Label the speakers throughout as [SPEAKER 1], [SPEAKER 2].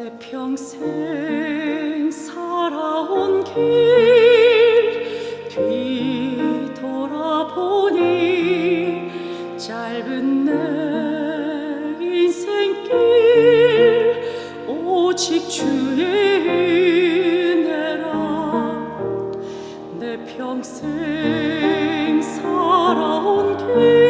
[SPEAKER 1] 내 평생 살아온 길 뒤돌아보니 짧은 내 인생길 오직 주의 은혜라. 내 평생 살아온 길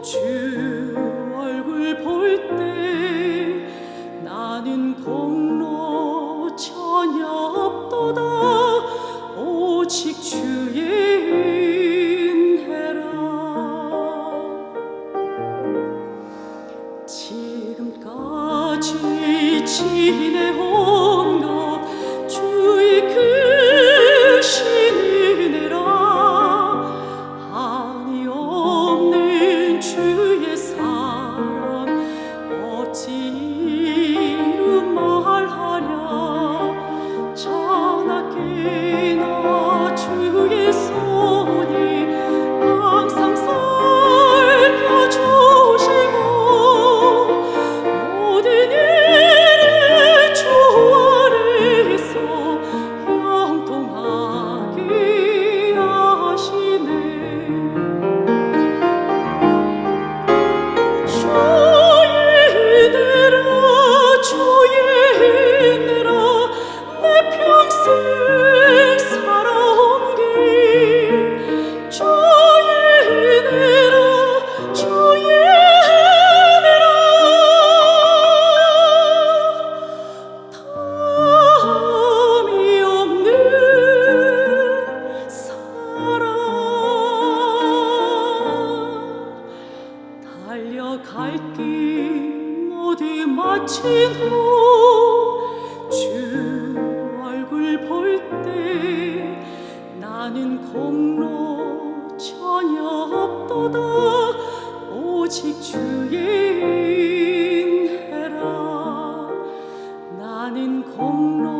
[SPEAKER 1] 후주 얼굴 볼 때 나는 공로 전혀 없도다. 오직 주의 은혜라. 지금까지 지내온 달려갈 길 모두 마친 후 주 얼굴 볼 때 나는 공로 전혀 없도다. 오직 주의 인해라. 나는 공로